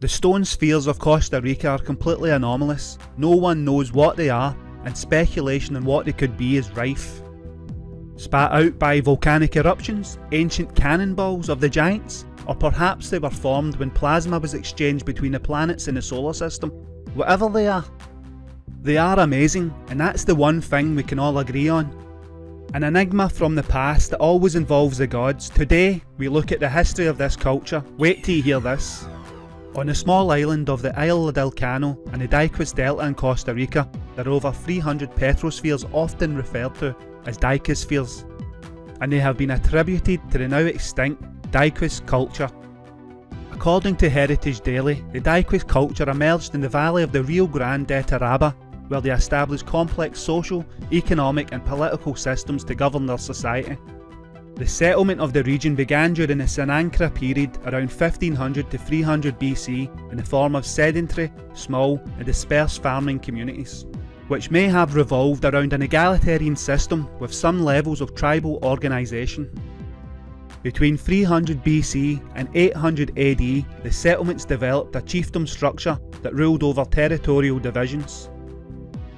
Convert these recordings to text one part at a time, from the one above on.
The stone spheres of Costa Rica are completely anomalous. No one knows what they are, and speculation on what they could be is rife. Spat out by volcanic eruptions, ancient cannonballs of the giants, or perhaps they were formed when plasma was exchanged between the planets in the solar system. Whatever they are, they are amazing, and that's the one thing we can all agree on. An enigma from the past that always involves the gods, today we look at the history of this culture. Wait till you hear this. On the small island of the Isla del Caño and the Diquís Delta in Costa Rica, there are over 300 petrospheres often referred to as Daiquispheres, and they have been attributed to the now extinct Diquís culture. According to Heritage Daily, the Diquís culture emerged in the valley of the Rio Grande de Térraba where they established complex social, economic and political systems to govern their society. The settlement of the region began during the Sinancrá period around 1500 to 300 BC in the form of sedentary, small and dispersed farming communities, which may have revolved around an egalitarian system with some levels of tribal organisation. Between 300 BC and 800 AD, the settlements developed a chiefdom structure that ruled over territorial divisions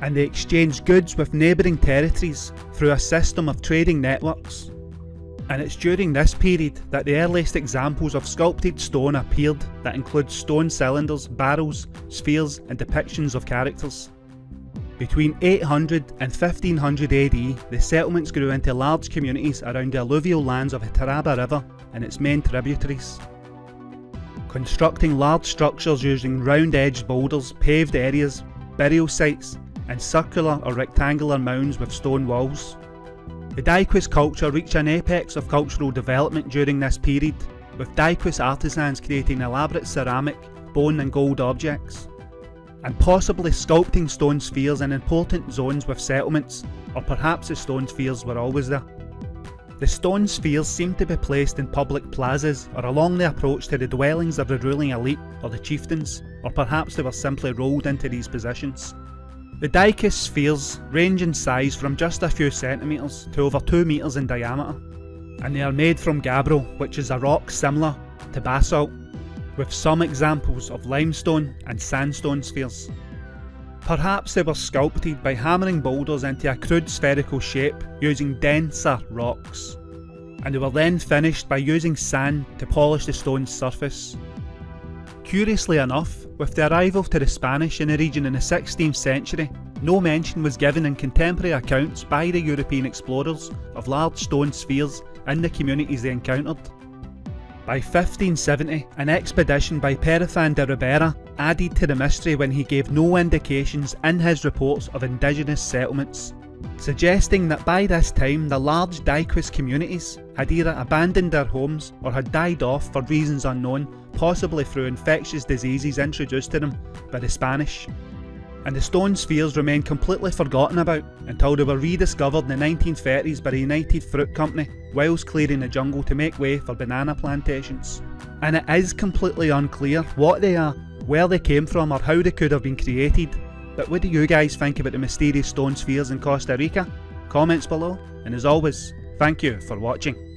and they exchanged goods with neighbouring territories through a system of trading networks. And it's during this period that the earliest examples of sculpted stone appeared that include stone cylinders, barrels, spheres and depictions of characters. Between 800 and 1500 AD, the settlements grew into large communities around the alluvial lands of the Térraba River and its main tributaries. Constructing large structures using round-edged boulders, paved areas, burial sites and circular or rectangular mounds with stone walls. The Diquís culture reached an apex of cultural development during this period, with Diquís artisans creating elaborate ceramic, bone and gold objects, and possibly sculpting stone spheres in important zones with settlements, or perhaps the stone spheres were always there. The stone spheres seem to be placed in public plazas or along the approach to the dwellings of the ruling elite or the chieftains, or perhaps they were simply rolled into these positions. The Diquís spheres range in size from just a few centimetres to over 2 metres in diameter, and they are made from gabbro, which is a rock similar to basalt, with some examples of limestone and sandstone spheres. Perhaps they were sculpted by hammering boulders into a crude spherical shape using denser rocks, and they were then finished by using sand to polish the stone's surface. Curiously enough, with the arrival to the Spanish in the region in the 16th century, no mention was given in contemporary accounts by the European explorers of large stone spheres in the communities they encountered. By 1570, an expedition by Perafan de Ribera added to the mystery when he gave no indications in his reports of indigenous settlements, suggesting that by this time the large Diquís communities had either abandoned their homes or had died off for reasons unknown possibly through infectious diseases introduced to them by the Spanish. And the stone spheres remained completely forgotten about until they were rediscovered in the 1930s by the United Fruit Company whilst clearing the jungle to make way for banana plantations. And it is completely unclear what they are, where they came from or how they could have been created. But what do you guys think about the mysterious stone spheres in Costa Rica? Comments below, and as always, thank you for watching.